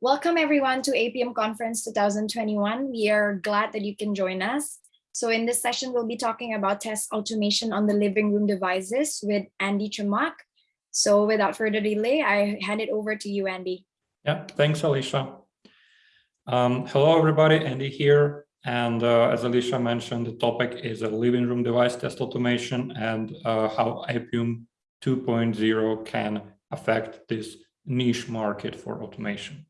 Welcome everyone to Appium Conference 2021. We are glad that you can join us. So in this session, we'll be talking about test automation on the living room devices with Andy Chamak. So without further delay, I hand it over to you, Andy. Yeah, thanks, Alicia. Um, hello, everybody. Andy here. And uh, as Alicia mentioned, the topic is a living room device test automation and uh, how Appium 2.0 can affect this niche market for automation.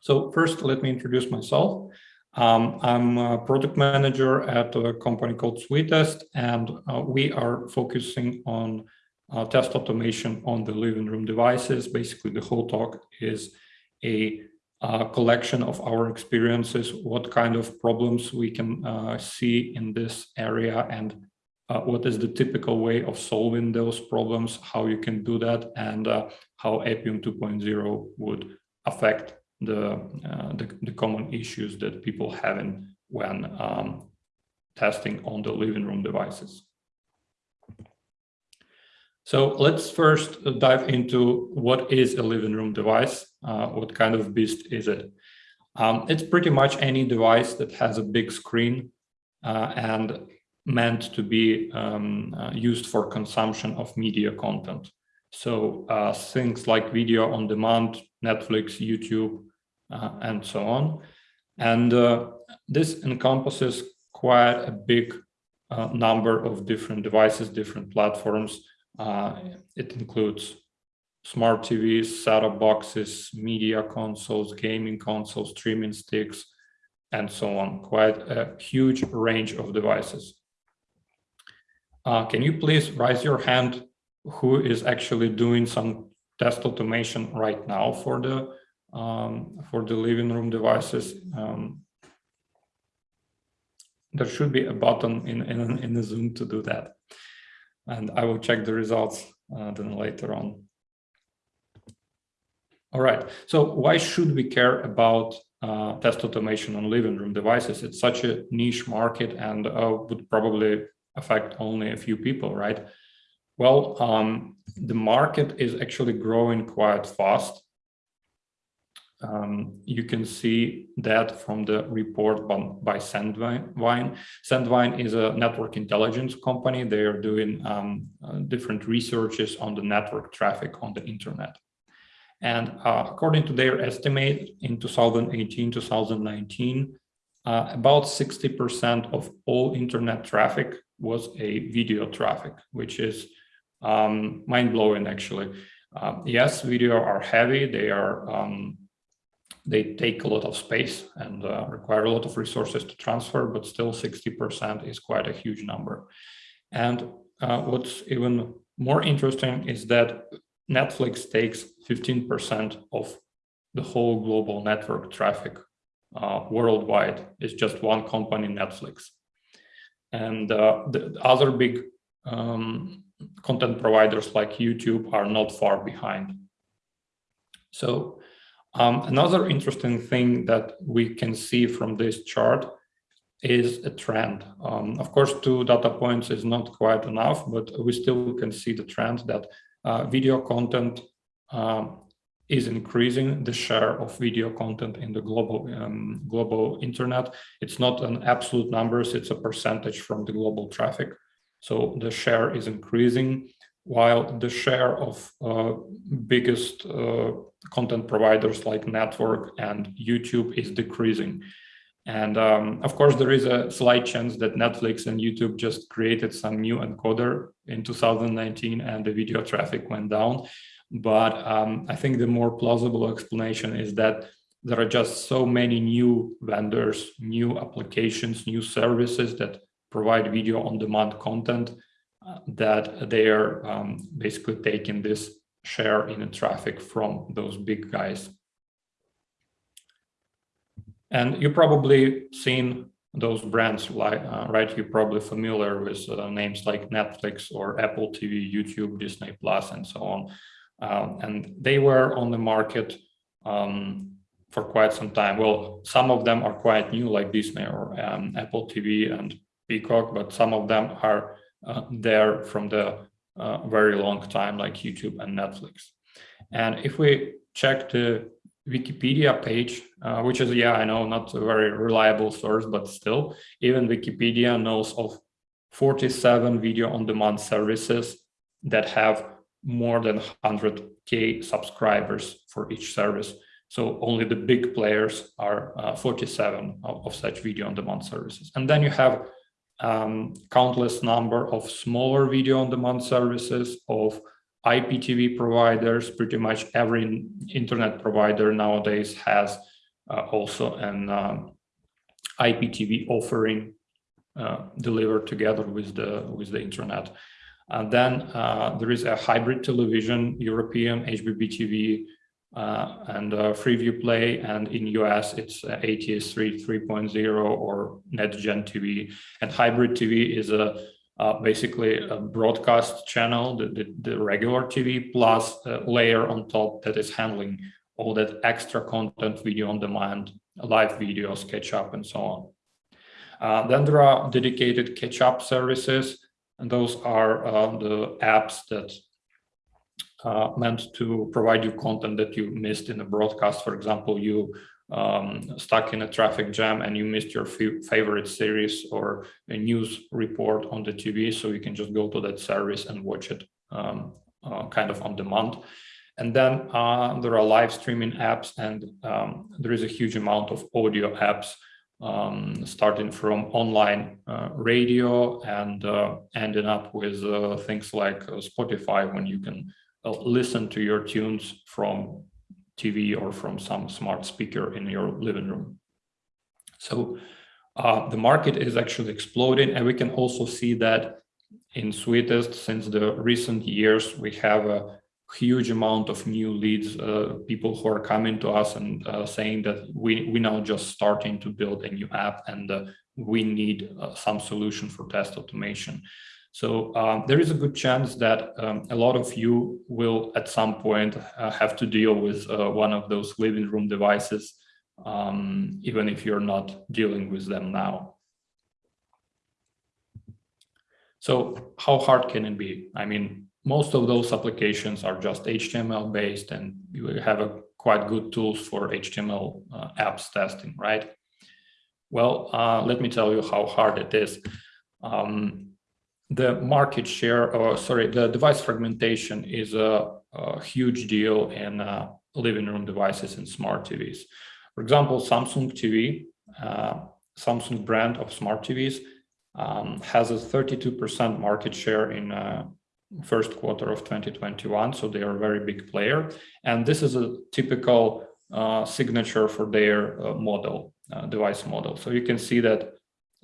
So first, let me introduce myself. Um, I'm a product manager at a company called Suitest, and uh, we are focusing on uh, test automation on the living room devices. Basically, the whole talk is a uh, collection of our experiences, what kind of problems we can uh, see in this area, and uh, what is the typical way of solving those problems, how you can do that, and uh, how Appium 2.0 would affect the, uh, the, the, common issues that people have in when um, testing on the living room devices. So let's first dive into what is a living room device, uh, what kind of beast is it? Um, it's pretty much any device that has a big screen uh, and meant to be um, uh, used for consumption of media content. So uh, things like video on demand, Netflix, YouTube, uh, and so on. And uh, this encompasses quite a big uh, number of different devices, different platforms. it includes smart TVs, set-top boxes, media consoles, gaming consoles, streaming sticks, and so on. Quite a huge range of devices. Uh, can you please raise your hand who is actually doing some test automation right now for the um, for the living room devices. Um, there should be a button in, in, in the Zoom to do that. And I will check the results uh, then later on. All right, so why should we care about uh, test automation on living room devices? It's such a niche market and uh, would probably affect only a few people, right? Well, um, the market is actually growing quite fast. Um, you can see that from the report by, by Sandvine. Sandvine is a network intelligence company. They are doing um, uh, different researches on the network traffic on the internet. And uh, according to their estimate in 2018, 2019, uh, about 60% of all internet traffic was a video traffic, which is um, mind-blowing actually. Uh, yes, video are heavy, they are um, they take a lot of space and uh, require a lot of resources to transfer, but still 60% is quite a huge number. And uh, what's even more interesting is that Netflix takes 15% of the whole global network traffic uh, worldwide. It's just one company, Netflix. And uh, the other big um, content providers like YouTube are not far behind. So um, another interesting thing that we can see from this chart is a trend. Um, of course, two data points is not quite enough, but we still can see the trend that uh, video content um, is increasing the share of video content in the global um, global internet. It's not an absolute numbers, it's a percentage from the global traffic. So the share is increasing while the share of uh, biggest uh, content providers like Netflix and YouTube is decreasing. And um, of course, there is a slight chance that Netflix and YouTube just created some new encoder in 2019 and the video traffic went down. But um, I think the more plausible explanation is that there are just so many new vendors, new applications, new services that provide video on demand content that they are um, basically taking this share in the traffic from those big guys. And you probably seen those brands, like, uh, right? You're probably familiar with uh, names like Netflix or Apple TV, YouTube, Disney Plus, and so on. Um, and they were on the market um, for quite some time. Well, some of them are quite new, like Disney or um, Apple TV and Peacock, but some of them are there from the uh, very long time like YouTube and Netflix. And if we check the Wikipedia page, uh, which is, yeah, I know not a very reliable source, but still, even Wikipedia knows of 47 video on demand services that have more than 100k subscribers for each service. So only the big players are uh, 47 of, of, such video on demand services. And then you have um, countless number of smaller video on demand services of IPTV providers. Pretty much every internet provider nowadays has uh, also an um, IPTV offering uh, delivered together with the with the internet. And then uh, there is a hybrid television, European HbbTV uh, and uh, Freeview Play, and in US it's uh, ATSC 3.0 or NextGen TV. And hybrid TV is a uh, basically a broadcast channel, the, the, the, regular TV, plus a layer on top that is handling all that extra content, video on demand, live videos, catch up, and so on. Uh, then there are dedicated catch up services, and those are uh, the apps that uh, meant to provide you content that you missed in a broadcast. For example, you um, stuck in a traffic jam and you missed your favorite series or a news report on the TV, so you can just go to that service and watch it um, uh, kind of on demand. And then uh, there are live streaming apps and um, there is a huge amount of audio apps um, starting from online uh, radio and uh, ending up with uh, things like uh, Spotify when you can listen to your tunes from TV or from some smart speaker in your living room. So uh, the market is actually exploding and we can also see that in Suitest since the recent years we have a huge amount of new leads, uh, people who are coming to us and uh, saying that we, we now just starting to build a new app and uh, we need uh, some solution for test automation. So um, there is a good chance that um, a lot of you will at some point uh, have to deal with uh, one of those living room devices, um, even if you're not dealing with them now. So how hard can it be? I mean, most of those applications are just HTML based and you have a quite good tools for HTML uh, apps testing, right? Well, uh, let me tell you how hard it is. Um, the market share, or sorry, the device fragmentation is a, a huge deal in uh, living room devices and smart TVs. For example, Samsung TV, uh, Samsung brand of smart TVs, um, has a 32% market share in uh, first quarter of 2021. So they are a very big player. And this is a typical uh, signature for their uh, model, uh, device model. So you can see that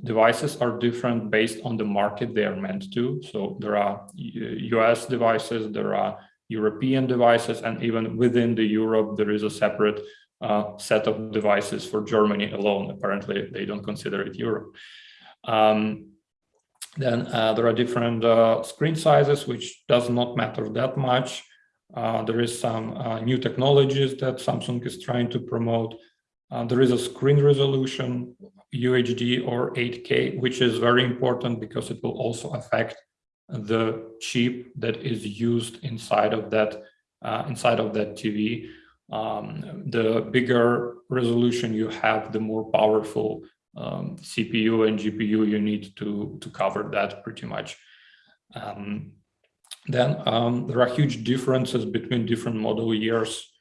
devices are different based on the market they are meant to. So there are US devices, there are European devices, and even within the Europe, there is a separate uh, set of devices for Germany alone. Apparently, they don't consider it Europe. Um, then uh, there are different uh, screen sizes, which does not matter that much. Uh, there is some uh, new technologies that Samsung is trying to promote. Uh, there is a screen resolution, UHD or 8K, which is very important because it will also affect the chip that is used inside of that uh, inside of that TV. Um, the bigger resolution you have, the more powerful um, CPU and GPU you need to to cover that pretty much. Um, then um, there are huge differences between different model years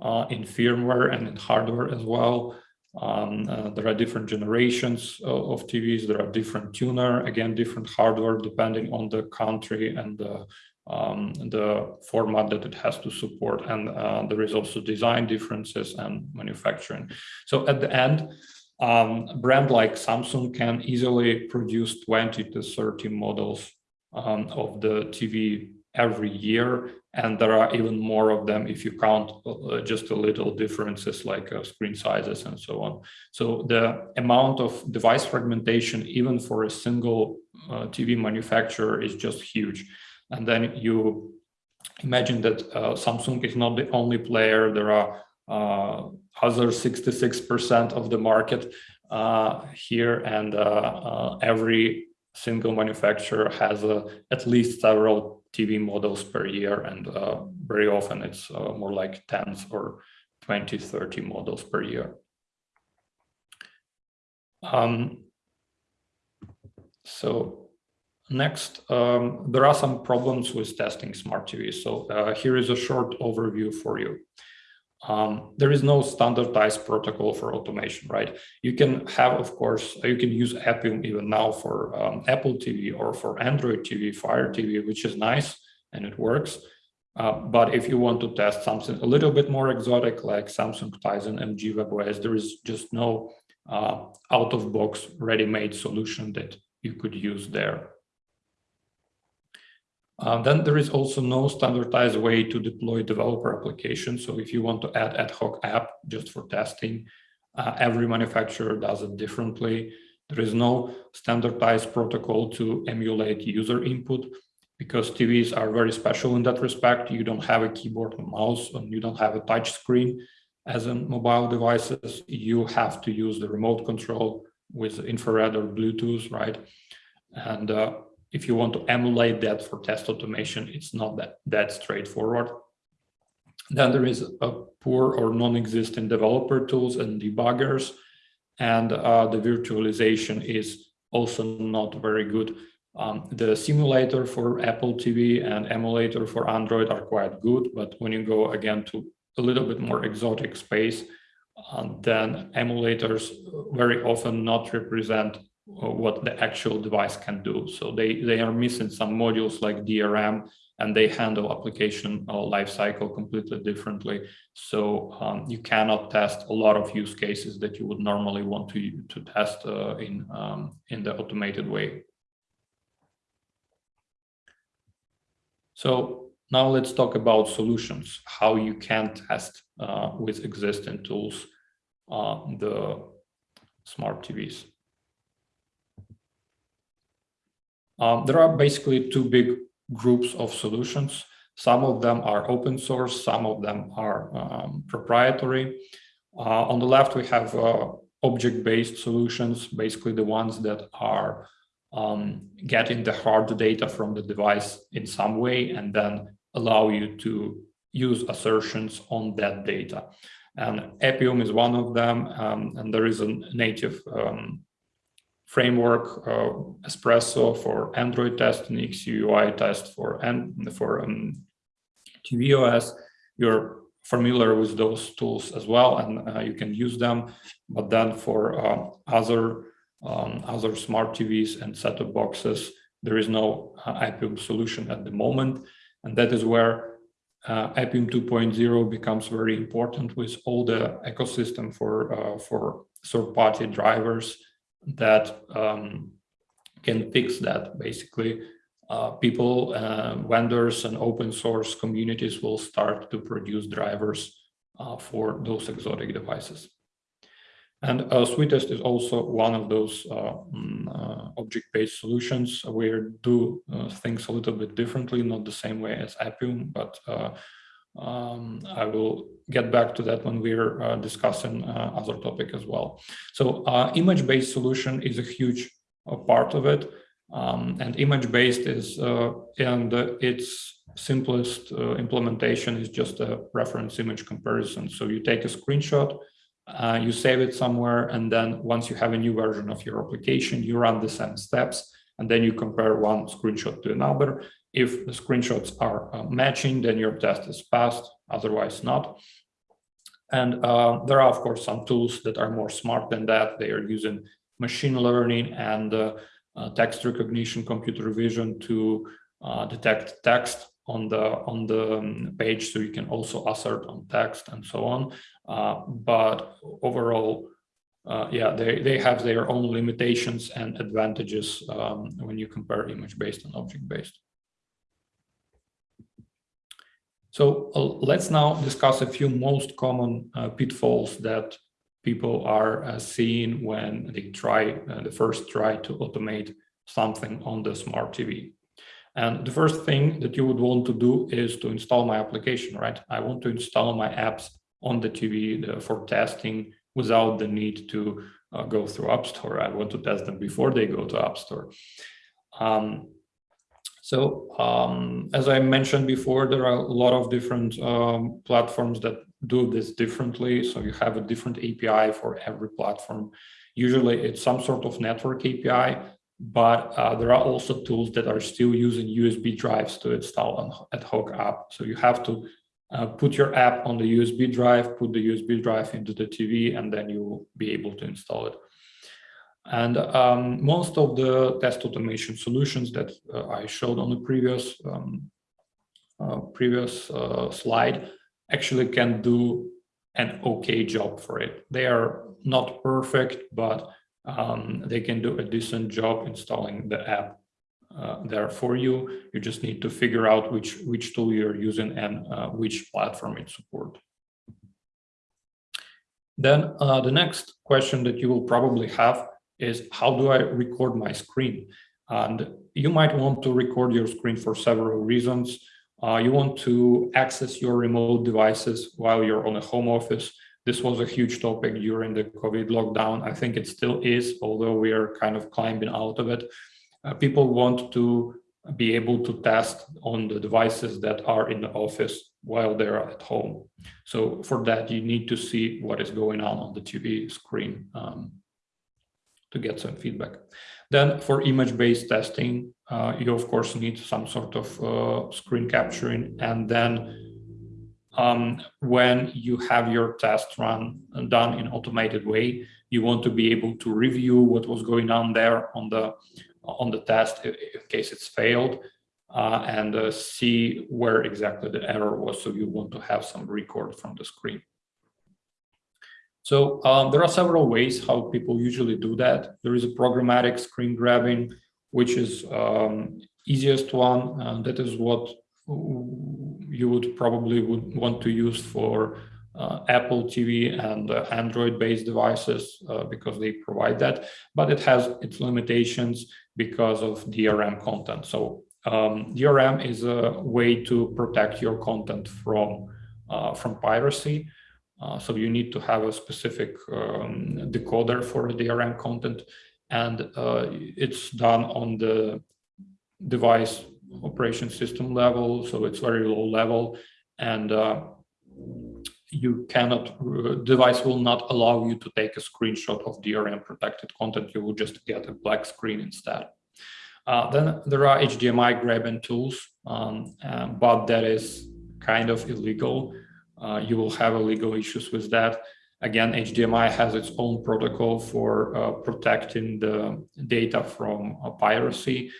uh, in firmware and in hardware as well. Um, uh, there are different generations of, of, TVs. There are different tuner, again, different hardware depending on the country and the, um, the format that it has to support. And uh, there is also design differences and manufacturing. So at the end, um, a brand like Samsung can easily produce 20 to 30 models um, of the TV every year and there are even more of them if you count uh, just a little differences like uh, screen sizes and so on. So the amount of device fragmentation even for a single uh, tv manufacturer is just huge. And then you imagine that uh, samsung is not the only player. There are uh, other 66 percent of the market uh, here and every single manufacturer has at least several TV models per year, and uh, very often it's uh, more like tens or 20, 30 models per year. Um, so next, um, there are some problems with testing smart TVs. So uh, here is a short overview for you. Um, there is no standardized protocol for automation, right? You can have, of course, you can use Appium even now for um, Apple TV or for Android TV, Fire TV, which is nice and it works. Uh, but if you want to test something a little bit more exotic, like Samsung Tizen LG WebOS, there is just no uh, out-of-box ready-made solution that you could use there. Uh, then there is also no standardized way to deploy developer applications. So if you want to add ad hoc app just for testing, uh, every manufacturer does it differently. There is no standardized protocol to emulate user input because TVs are very special in that respect. You don't have a keyboard and mouse and you don't have a touch screen as in mobile devices. You have to use the remote control with infrared or Bluetooth, right? And uh, if you want to emulate that for test automation, it's not that, that straightforward. Then there is a poor or non-existent developer tools and debuggers, and uh, the virtualization is also not very good. Um, the simulator for Apple TV and emulator for Android are quite good, but when you go again to a little bit more exotic space, uh, then emulators very often not represent what the actual device can do. So they, they are missing some modules like DRM and they handle application uh, lifecycle completely differently. So um, you cannot test a lot of use cases that you would normally want to, to test uh, in, um, in the automated way. So now let's talk about solutions, how you can test uh, with existing tools uh, the smart TVs. Um, there are basically two big groups of solutions. Some of them are open source, some of them are um, proprietary. Uh, on the left, we have uh, object-based solutions, basically the ones that are um, getting the hard data from the device in some way and then allow you to use assertions on that data. And Appium is one of them, um, and there is a native um, framework, uh, Espresso for Android test and XCUI test for, and for um, tvOS. You're familiar with those tools as well, and uh, you can use them. But then for uh, other um, other smart TVs and set-top boxes, there is no uh, Appium solution at the moment, and that is where uh, Appium 2.0 becomes very important with all the ecosystem for uh, for third-party drivers that um, can fix that. Basically, uh, people, uh, vendors, and open source communities will start to produce drivers uh, for those exotic devices. And uh, Suitest is also one of those uh, mm, uh, object-based solutions. We do uh, things a little bit differently, not the same way as Appium, but um, I will get back to that when we're uh, discussing uh, other topic as well. So uh, image-based solution is a huge uh, part of it. Um, and image-based is, uh, and its simplest uh, implementation is just a reference image comparison. So you take a screenshot, you save it somewhere, and then once you have a new version of your application, you run the same steps, and then you compare one screenshot to another, if the screenshots are uh, matching, then your test is passed, otherwise not. And uh, there are, of course, some tools that are more smart than that. They are using machine learning and uh, uh text recognition, computer vision to uh, detect text on the on the um, page, so you can also assert on text and so on. Uh, but overall, uh, yeah, they, they have their own limitations and advantages um, when you compare image-based and object-based. So uh, let's now discuss a few most common uh, pitfalls that people are uh, seeing when they try uh, the first try to automate something on the smart TV. And the first thing that you would want to do is to install my application, right? I want to install my apps on the TV for testing without the need to uh, go through App Store. I want to test them before they go to App Store. Um, So um, as I mentioned before, there are a lot of different um, platforms that do this differently. So you have a different API for every platform. Usually it's some sort of network API, but uh, there are also tools that are still using USB drives to install an ad hoc app. So you have to uh, put your app on the USB drive, put the USB drive into the TV, and then you will be able to install it. And um, most of the test automation solutions that uh, I showed on the previous um, uh, previous uh, slide actually can do an okay job for it. They are not perfect, but um, they can do a decent job installing the app uh, there for you. You just need to figure out which which tool you're using and uh, which platform it supports. Then uh, the next question that you will probably have is how do I record my screen? And you might want to record your screen for several reasons. Uh, you want to access your remote devices while you're on a home office. This was a huge topic during the COVID lockdown. I think it still is, although we are kind of climbing out of it. Uh, people want to be able to test on the devices that are in the office while they're at home. So for that, you need to see what is going on on the TV screen. Um, to get some feedback. Then for image-based testing, uh, you of course need some sort of uh, screen capturing. And then um, when you have your test run done in automated way, you want to be able to review what was going on there on the on the test in case it's failed uh, and uh, see where exactly the error was. So you want to have some record from the screen. So um, there are several ways how people usually do that. There is a programmatic screen grabbing, which is um, easiest one. And that is what you would probably would want to use for uh, Apple TV and uh, Android-based devices uh, because they provide that, but it has its limitations because of DRM content. So um, DRM is a way to protect your content from uh, from piracy. Uh, so you need to have a specific um, decoder for the DRM content, and uh, it's done on the device operation system level, so it's very low level, and uh, you cannot, uh, device will not allow you to take a screenshot of DRM protected content, you will just get a black screen instead. Uh, then there are HDMI grabbing tools, um, but that is kind of illegal you will have legal issues with that. Again, HDMI has its own protocol for uh, protecting the data from uh, piracy.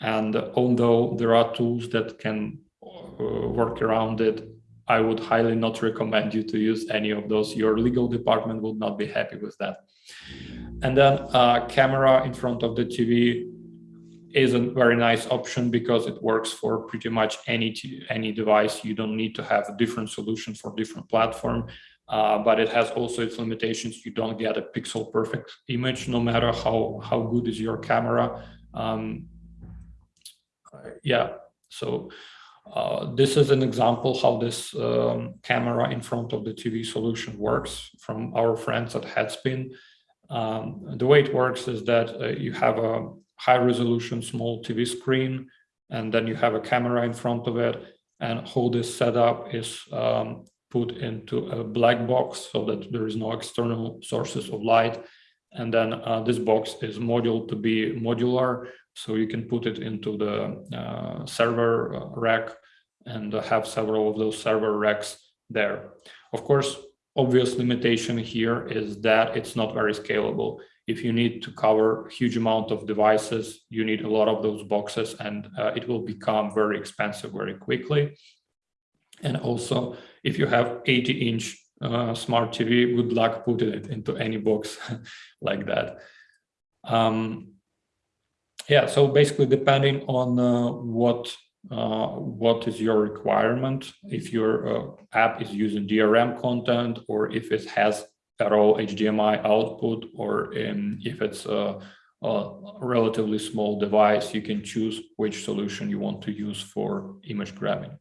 And although there are tools that can uh, work around it, I would highly not recommend you to use any of those. Your legal department will not be happy with that. And then uh, camera in front of the TV is a very nice option because it works for pretty much any any device. You don't need to have a different solution for different platform, uh, but it has also its limitations. You don't get a pixel perfect image, no matter how how good is your camera. Um, yeah, so uh, this is an example how this um, camera in front of the TV solution works from our friends at Headspin. Um, the way it works is that uh, you have a high resolution small TV screen, and then you have a camera in front of it. And how this setup is um, put into a black box so that there is no external sources of light. And then uh, this box is modeled to be modular, so you can put it into the uh, server uh, rack and have several of those server racks there. Of course, obvious limitation here is that it's not very scalable if you need to cover a huge amount of devices, you need a lot of those boxes and uh, it will become very expensive very quickly. And also, if you have 80 inch uh, smart TV, good luck putting it into any box like that. Um, yeah, so basically depending on uh, what uh, what is your requirement, if your uh, app is using DRM content or if it has all HDMI output, or if it's a, a, relatively small device, you can choose which solution you want to use for image grabbing.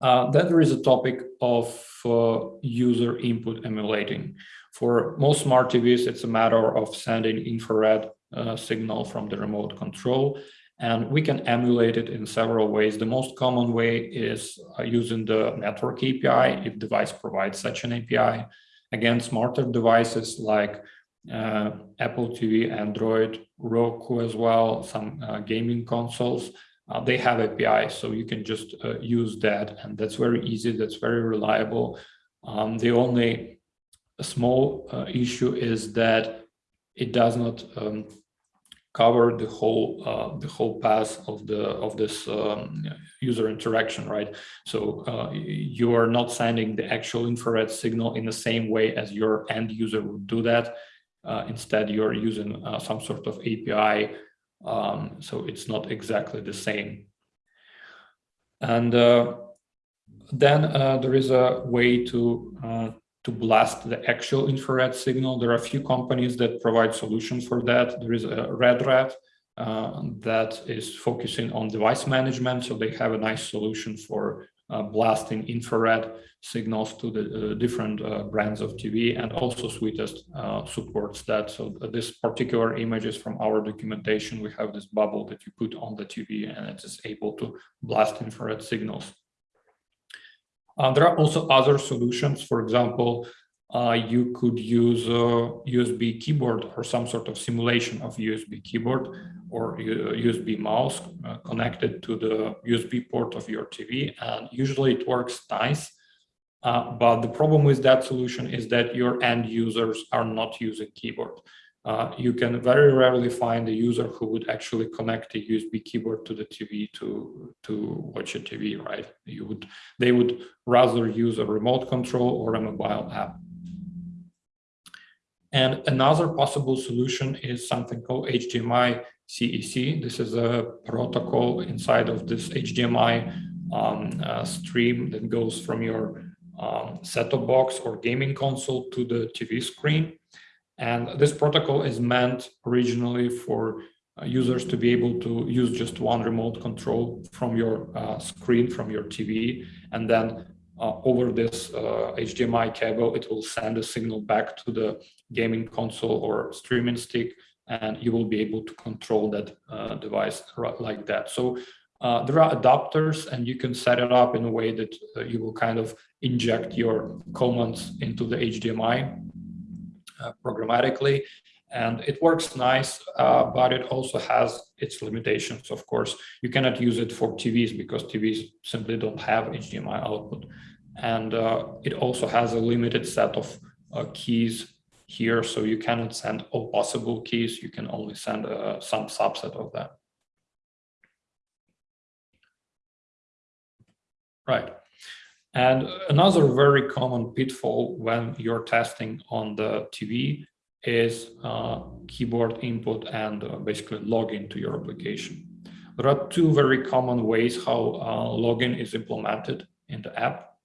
Uh, then there is a topic of uh, user input emulating. For most smart TVs, it's a matter of sending infrared uh, signal from the remote control. And we can emulate it in several ways. The most common way is uh, using the network API if device provides such an API. Again, smarter devices like uh, Apple TV, Android, Roku as well, some uh, gaming consoles, uh, they have API, so you can just uh, use that, and that's very easy, that's very reliable. Um, the only small uh, issue is that it does not um, cover the whole uh, the whole path of the of this um, user interaction, right? So uh, you are not sending the actual infrared signal in the same way as your end user would do that. Uh, instead, you're using some sort of API um, so it's not exactly the same. And uh, then uh, there is a way to uh, to blast the actual infrared signal. There are a few companies that provide solutions for that. There is a Redrat uh, that is focusing on device management. So they have a nice solution for uh, blasting infrared signals to the uh, different uh, brands of TV and also Suitest supports that. So this particular image is from our documentation. We have this bubble that you put on the TV and it is able to blast infrared signals. Uh, there are also other solutions. For example, uh, you could use a USB keyboard or some sort of simulation of USB keyboard or USB mouse uh, connected to the USB port of your TV. And usually it works nice. Uh, but the problem with that solution is that your end users are not using keyboard. Uh, you can very rarely find a user who would actually connect a USB keyboard to the TV to to watch a TV, right? You would they would rather use a remote control or a mobile app. And another possible solution is something called HDMI CEC. This is a protocol inside of this HDMI um, uh, stream that goes from your um, set-top box or gaming console to the TV screen. And this protocol is meant originally for uh, users to be able to use just one remote control from your uh, screen, from your TV, and then uh, over this HDMI uh, cable, it will send a signal back to the gaming console or streaming stick and you will be able to control that uh, device like that. So uh, there are adapters and you can set it up in a way that you will kind of inject your commands into the HDMI programmatically. And it works nice, uh, but it also has its limitations, of course. You cannot use it for TVs because TVs simply don't have HDMI output. And uh, it also has a limited set of keys here, so you cannot send all possible keys, you can only send uh, some subset of them. Right. And another very common pitfall when you're testing on the TV is uh, keyboard input and uh, basically login to your application. There are two very common ways how uh, login is implemented in the app.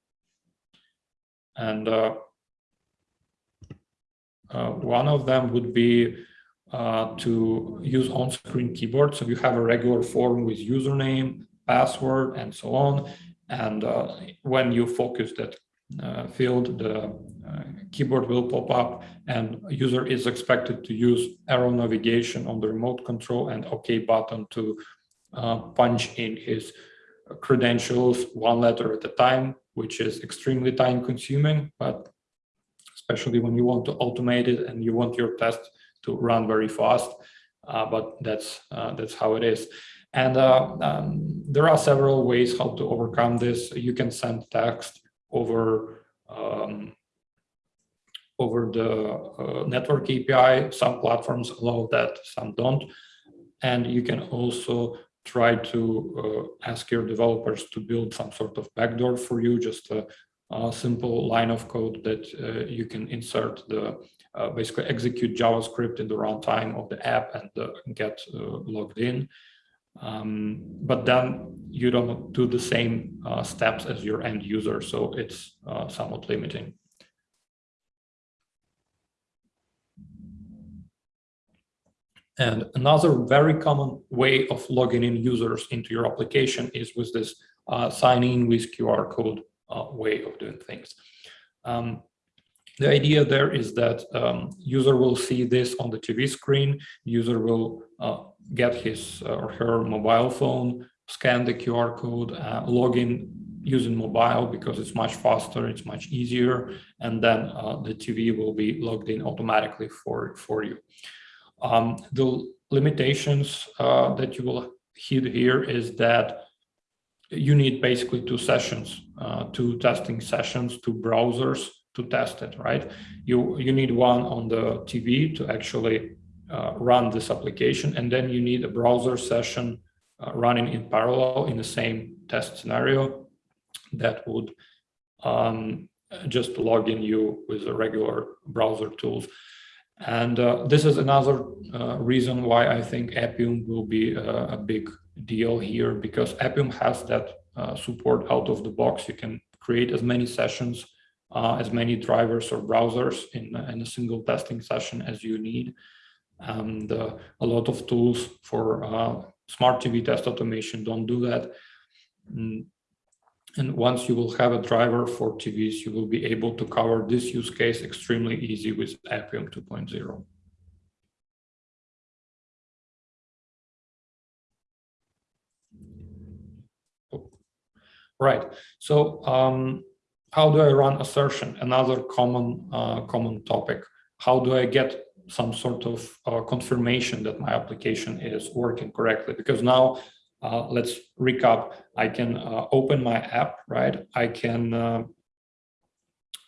And uh, uh, one of them would be uh, to use on-screen keyboard. So you have a regular form with username, password, and so on. And uh, when you focus that uh, field, the uh, keyboard will pop up and user is expected to use arrow navigation on the remote control and OK button to uh, punch in his credentials one letter at a time, which is extremely time consuming, but especially when you want to automate it and you want your test to run very fast. Uh, but that's that's how it is. And uh, um, there are several ways how to overcome this. You can send text over um, over the uh, network API. Some platforms allow that, some don't. And you can also try to uh, ask your developers to build some sort of backdoor for you, just a a simple line of code that uh, you can insert the uh, basically execute JavaScript in the runtime of the app and uh, get logged in. Um, but then you don't do the same uh, steps as your end user, so it's uh, somewhat limiting. And another very common way of logging in users into your application is with this uh, sign in with QR code uh, way of doing things. Um, the idea there is that um, user will see this on the TV screen. User will uh, get his uh, or her mobile phone, scan the QR code, uh, log in using mobile because it's much faster, it's much easier, and then uh, the TV will be logged in automatically for, for you. Um, the limitations uh, that you will hit here is that you need basically two sessions, uh, two testing sessions, two browsers to test it, right? You, you need one on the TV to actually uh, run this application, and then you need a browser session uh, running in parallel in the same test scenario that would um, just log in you with the regular browser tools. And uh, this is another uh, reason why I think Appium will be a, a big deal here because Appium has that uh, support out of the box. You can create as many sessions, uh, as many drivers or browsers in, in a single testing session as you need. And uh, a lot of tools for uh, smart TV test automation don't do that. Mm. And once you will have a driver for TVs, you will be able to cover this use case extremely easy with Appium 2.0. Right. So um, how do I run assertion? Another common uh, common topic. How do I get some sort of uh, confirmation that my application is working correctly? Because now, uh, let's recap. I can uh, open my app, right? I can uh,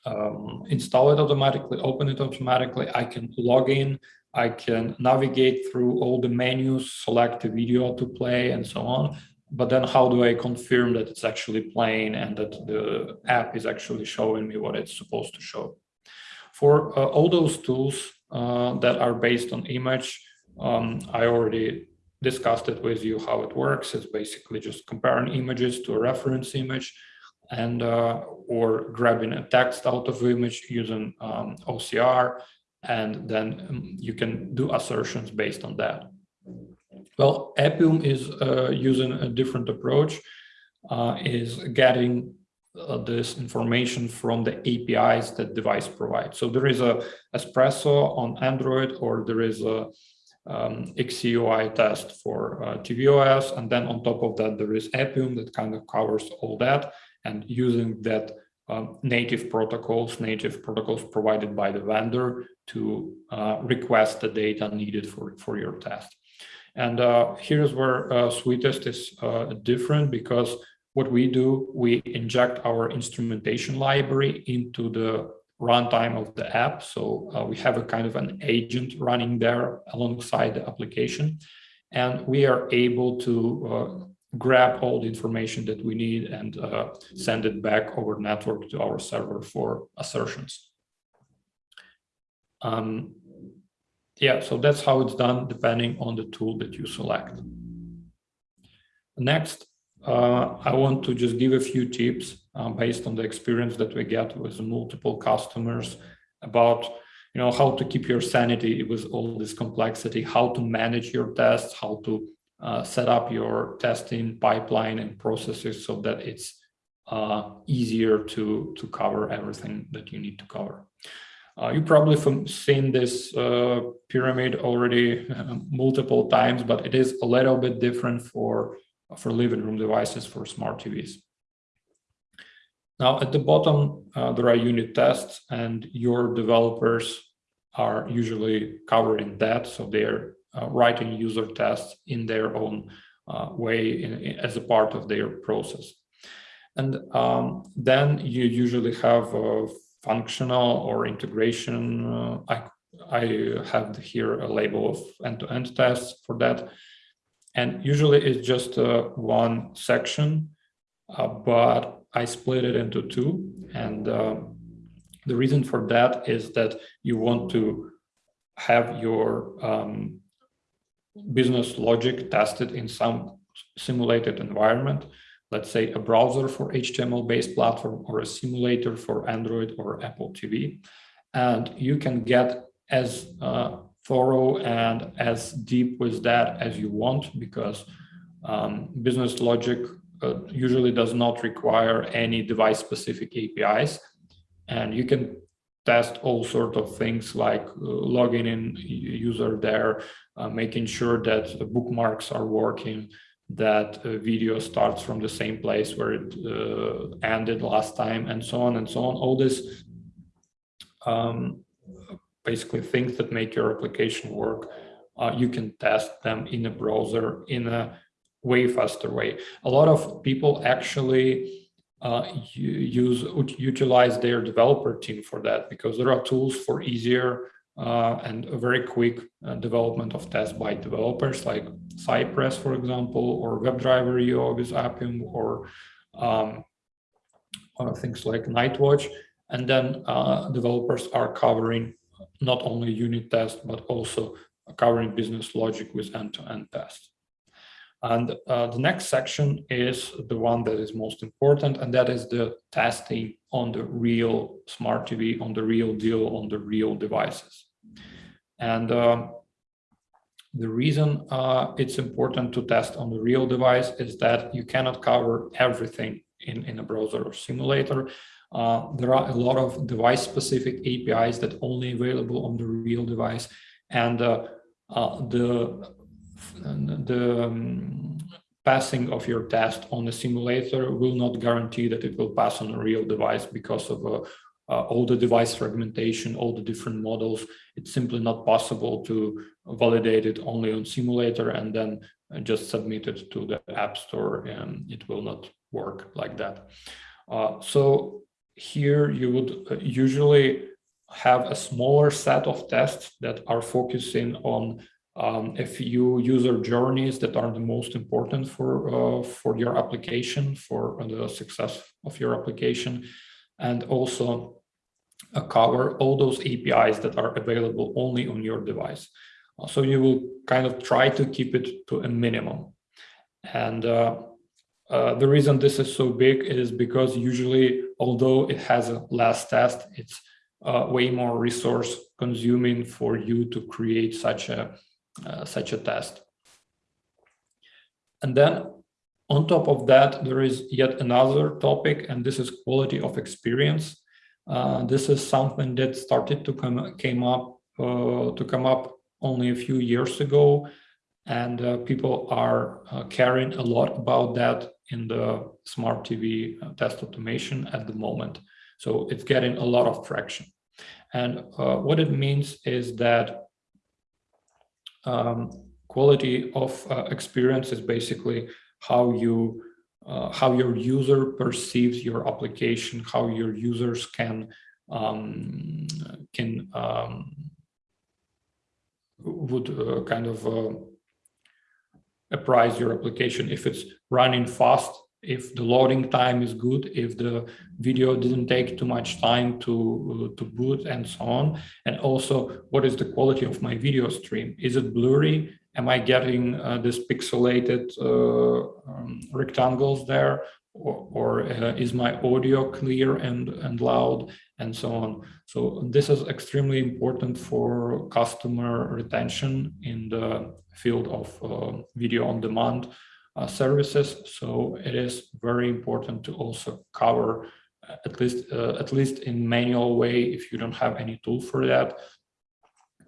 um, install it automatically, open it automatically. I can log in. I can navigate through all the menus, select the video to play and so on but then how do I confirm that it's actually playing and that the app is actually showing me what it's supposed to show? For uh, all those tools uh, that are based on image, um, I already discussed it with you how it works. It's basically just comparing images to a reference image and uh, or grabbing a text out of image using um, OCR, and then um, you can do assertions based on that. Well, Appium is uh, using a different approach, uh, is getting uh, this information from the APIs that device provides. So there is a Espresso on Android, or there is a um, XCUI test for uh, tvOS, and then on top of that, there is Appium that kind of covers all that, and using that um, native protocols, native protocols provided by the vendor to uh, request the data needed for, for your test. And uh, here's where uh, Suitest is uh, different because what we do, we inject our instrumentation library into the runtime of the app. So uh, we have a kind of an agent running there alongside the application. And we are able to uh, grab all the information that we need and uh, send it back over network to our server for assertions. Um, yeah, so that's how it's done depending on the tool that you select. Next, uh, I want to just give a few tips uh, based on the experience that we get with multiple customers about you know how to keep your sanity with all this complexity, how to manage your tests, how to uh, set up your testing pipeline and processes so that it's uh, easier to to cover everything that you need to cover. Uh, you probably seen this uh, pyramid already uh, multiple times, but it is a little bit different for, for living room devices for smart TVs. Now at the bottom, uh, there are unit tests and your developers are usually covering that. So they're uh, writing user tests in their own uh, way in, in, as a part of their process. And um, then you usually have functional or integration. Uh, I, I have here a label of end-to-end -end tests for that. And usually it's just uh, one section, uh, but I split it into two. And uh, the reason for that is that you want to have your um, business logic tested in some simulated environment let's say a browser for HTML-based platform or a simulator for Android or Apple TV. And you can get as uh, thorough and as deep with that as you want because um, business logic uh, usually does not require any device specific APIs. And you can test all sorts of things like uh, logging in user there, uh, making sure that the bookmarks are working, that a video starts from the same place where it uh, ended last time and so on and so on. All this um, basically things that make your application work, uh, you can test them in a browser in a way faster way. A lot of people actually uh, use utilize their developer team for that because there are tools for easier uh, and a very quick uh, development of tests by developers like Cypress, for example, or WebDriver.io with Appium, or um, uh, things like Nightwatch. And then uh, developers are covering not only unit tests, but also covering business logic with end-to-end -end tests. And uh, the next section is the one that is most important, and that is the testing on the real smart TV, on the real deal, on the real devices. And uh, the reason uh, it's important to test on the real device is that you cannot cover everything in, in a browser or simulator. Uh, there are a lot of device-specific APIs that only available on the real device, and uh, uh, the the um, passing of your test on the simulator will not guarantee that it will pass on a real device because of uh, uh, all the device fragmentation, all the different models. It's simply not possible to validate it only on simulator and then uh, just submit it to the App Store and it will not work like that. Uh, so here you would uh, usually have a smaller set of tests that are focusing on um, a few user journeys that are the most important for uh, for your application for the success of your application and also uh, cover all those APIs that are available only on your device. Uh, so you will kind of try to keep it to a minimum. And uh, uh, the reason this is so big is because usually, although it has a last test, it's uh, way more resource consuming for you to create such a uh, such a test. And then on top of that, there is yet another topic, and this is quality of experience. Uh, this is something that started to come came up uh, to come up only a few years ago, and uh, people are uh, caring a lot about that in the smart TV uh, test automation at the moment. So it's getting a lot of traction. And what it means is that um, quality of experience is basically how you uh, how your user perceives your application, how your users can um, can um, would uh, kind of uh, apprise your application. If it's running fast, if the loading time is good, if the video didn't take too much time to uh, to boot and so on, and also what is the quality of my video stream? Is it blurry? am I getting uh, this pixelated uh, um, rectangles there or, or uh, is my audio clear and, and loud and so on. So this is extremely important for customer retention in the field of uh, video on demand uh, services. So it is very important to also cover uh, at least at least in manual way if you don't have any tool for that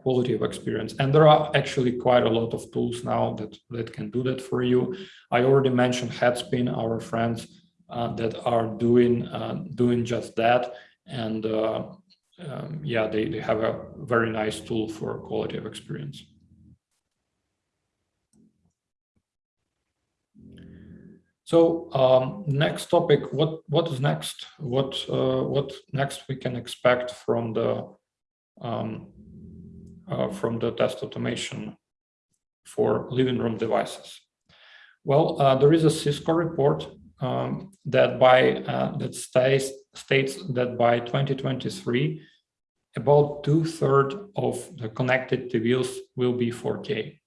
quality of experience. And there are actually quite a lot of tools now that, that can do that for you. I already mentioned Headspin, our friends uh, that are doing uh, doing just that. And uh, um, yeah, they, they have a very nice tool for quality of experience. So um, next topic, what what is next? What uh, what next we can expect from the um, uh, from the test automation for living room devices? Well, uh, there is a Cisco report um, that by uh, that states states that by 2023, about two thirds of the connected TVs will be 4K.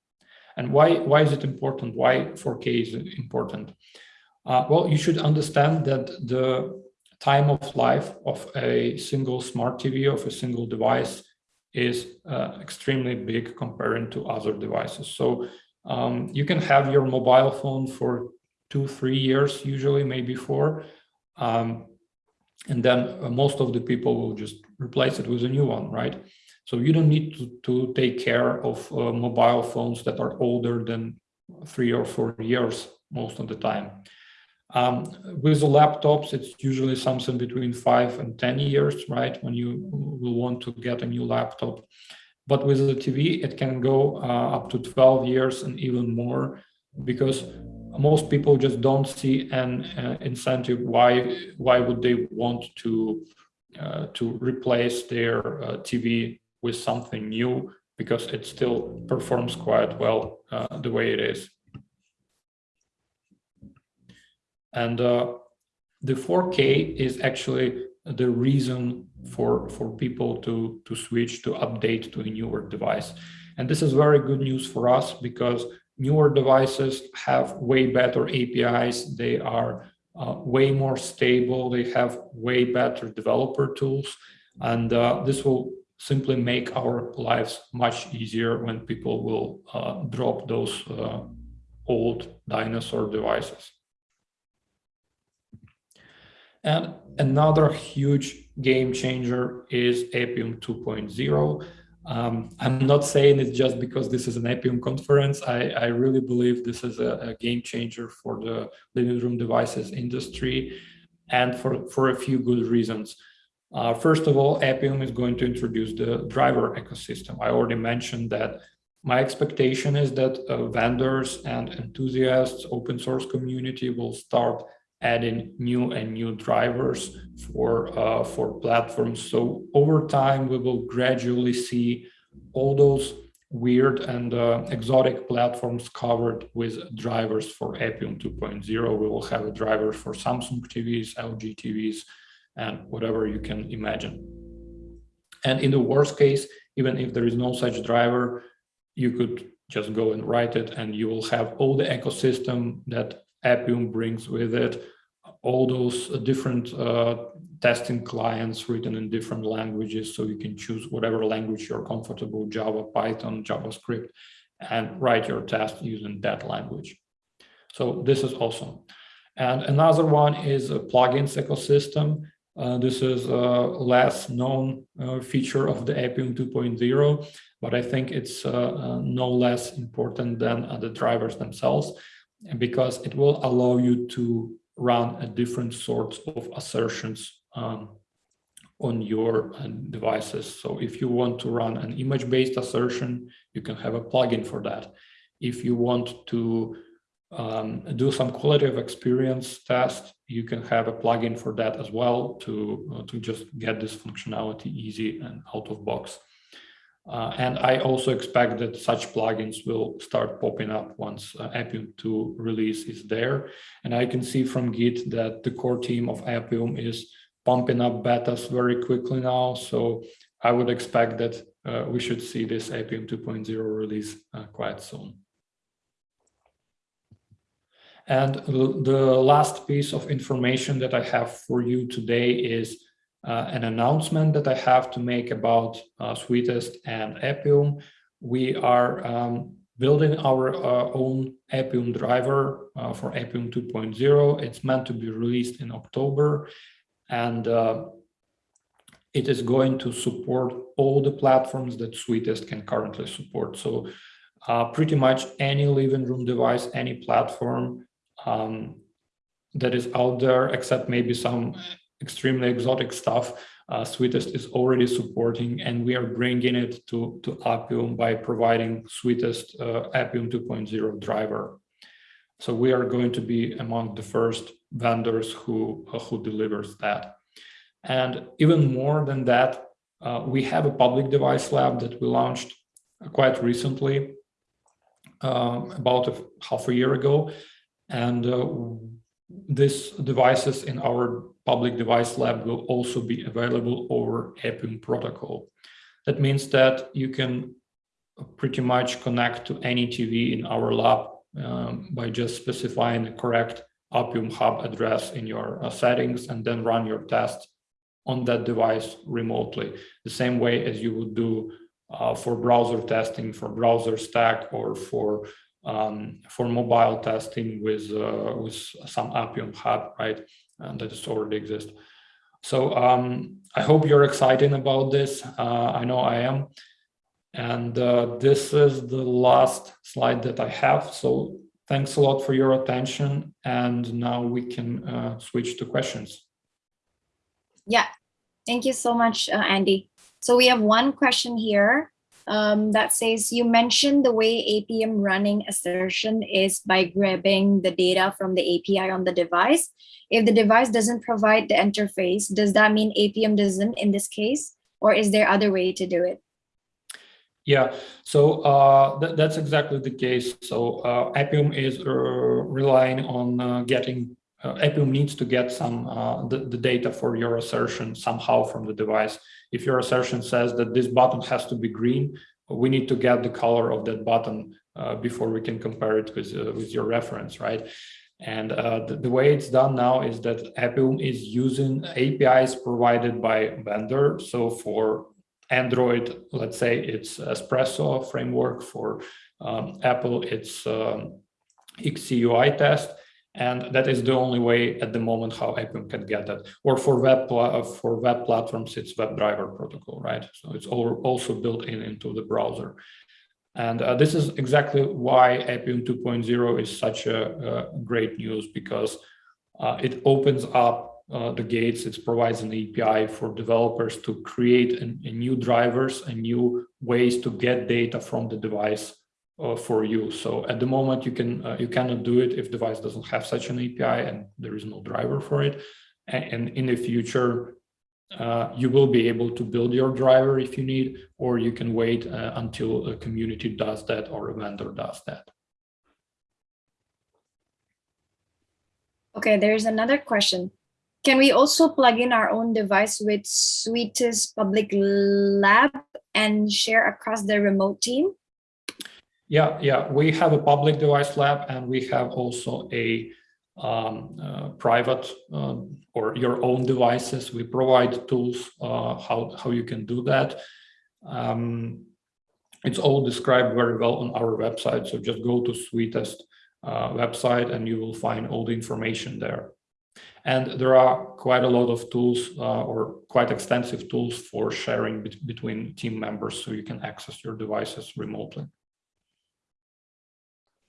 And why why is it important? Why 4K is important? Uh, well, you should understand that the time of life of a single smart TV of a single device is uh, extremely big comparing to other devices. So um, you can have your mobile phone for two, three years, usually maybe four. Um, and then uh, most of the people will just replace it with a new one, right? So you don't need to, to take care of uh, mobile phones that are older than three or four years most of the time. Um, with the laptops, it's usually something between five and 10 years, right? When you will want to get a new laptop. But with the TV, it can go uh, up to 12 years and even more because most people just don't see an uh, incentive why why would they want to uh, to replace their uh, TV with something new because it still performs quite well uh, the way it is. And uh, the 4K is actually the reason for for people to to switch to update to a newer device. And this is very good news for us because newer devices have way better apis they are uh, way more stable. They have way better developer tools. And uh, this will simply make our lives much easier when people will uh, drop those uh, old dinosaur devices and another huge game changer is Appium 2.0. Um, I'm not saying it just because this is an Appium conference. I, I really believe this is a, a, game changer for the living room devices industry and for, for a few good reasons. Uh, first of all, Appium is going to introduce the driver ecosystem. I already mentioned that my expectation is that uh, vendors and enthusiasts, open source community will start adding new and new drivers for uh, for platforms. So over time, we will gradually see all those weird and uh, exotic platforms covered with drivers for Appium 2.0. We will have a driver for Samsung TVs, LG TVs, and whatever you can imagine. And in the worst case, even if there is no such driver, you could just go and write it and you will have all the ecosystem that Appium brings with it, all those different uh, testing clients written in different languages. So you can choose whatever language you're comfortable, Java, Python, JavaScript, and write your test using that language. So this is awesome. And another one is a plugins ecosystem. Uh, this is a less known uh, feature of the Appium 2.0, but I think it's uh, uh no less important than uh, the drivers themselves because it will allow you to run a different sorts of assertions um, on your uh, devices. So if you want to run an image-based assertion, you can have a plugin for that. If you want to um, do some quality of experience test, you can have a plugin for that as well to, uh, to just get this functionality easy and out of box. Uh, and I also expect that such plugins will start popping up once uh, Appium 2 release is there. And I can see from Git that the core team of Appium is pumping up betas very quickly now. So I would expect that uh, we should see this Appium 2.0 release uh, quite soon. And the last piece of information that I have for you today is uh, an announcement that I have to make about uh, Suitest and Appium. We are um, building our uh, own Appium driver uh, for Appium 2.0. It's meant to be released in October and uh, it is going to support all the platforms that Suitest can currently support. So uh, pretty much any living room device, any platform um, that is out there, except maybe some extremely exotic stuff uh, Suitest is already supporting, and we are bringing it to, to Appium by providing Suitest uh, Appium 2.0 driver. So we are going to be among the first vendors who, uh, who delivers that. And even more than that, uh, we have a public device lab that we launched quite recently, um, about a, half a year ago. And uh, these devices in our public device lab will also be available over Appium protocol. That means that you can pretty much connect to any TV in our lab um, by just specifying the correct Appium Hub address in your uh, settings and then run your test on that device remotely, the same way as you would do uh, for browser testing, for BrowserStack, or for um, for mobile testing with uh, with some Appium Hub, right? And that already exists. So um, I hope you're excited about this. Uh, I know I am. And uh, this is the last slide that I have. So thanks a lot for your attention. And now we can uh, switch to questions. Yeah, thank you so much, uh, Andy. So we have one question here um, that says, you mentioned the way Appium running assertion is by grabbing the data from the API on the device. If the device doesn't provide the interface, does that mean Appium doesn't in this case? Or is there other way to do it? Yeah, so uh, th that's exactly the case. So uh, Appium is uh, relying on uh, getting, uh, needs to get some uh, the, the data for your assertion somehow from the device. If your assertion says that this button has to be green, we need to get the color of that button before we can compare it with, with your reference, right? And uh, the, the, way it's done now is that Appium is using APIs provided by vendor. So for Android, let's say it's Espresso framework. For um, Apple, it's um, XCUI test. And that is the only way at the moment how Appium can get that. Or for web for web platforms, it's WebDriver protocol, right? So it's also built in into the browser. And uh, this is exactly why Appium 2.0 is such a, a, great news because uh, it opens up uh, the gates, it provides an API for developers to create a, a new drivers and new ways to get data from the device uh, for you. So at the moment, you can uh, you cannot do it if device doesn't have such an API and there is no driver for it. And, and in the future, uh, you will be able to build your driver if you need, or you can wait uh, until a community does that or a vendor does that. Okay, there's another question. Can we also plug in our own device with Suitest Public Lab and share across the remote team? Yeah, yeah, we have a public device lab and we have also a um, uh, private uh, or your own devices. We provide tools uh, how, how you can do that. Um, it's all described very well on our website. So just go to Suitest uh, website and you will find all the information there. And there are quite a lot of tools uh, or quite extensive tools for sharing be between team members so you can access your devices remotely.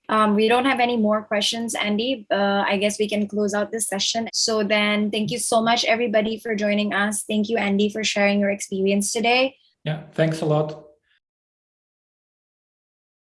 Um, we don't have any more questions, Andy. Uh, I guess we can close out this session. So then thank you so much, everybody, for joining us. Thank you, Andy, for sharing your experience today. Yeah, thanks a lot.